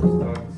start